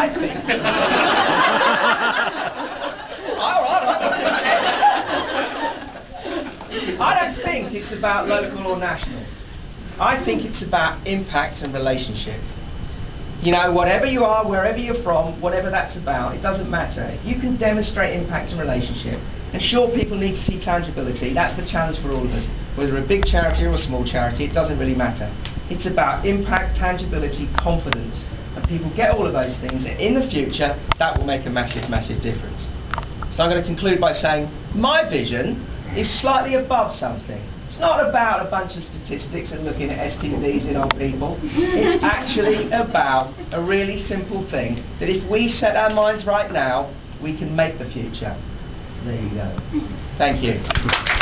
I think. all right, all right. I don't think it's about local or national. I think it's about impact and relationship. You know, whatever you are, wherever you're from, whatever that's about, it doesn't matter. If you can demonstrate impact and relationship, and sure, people need to see tangibility. That's the challenge for all of us. Whether a big charity or a small charity, it doesn't really matter. It's about impact, tangibility, confidence. And people get all of those things, and in the future, that will make a massive, massive difference. So I'm going to conclude by saying my vision is slightly above something. It's not about a bunch of statistics and looking at STDs in old people. It's actually about a really simple thing that if we set our minds right now, we can make the future. There you go. Thank you.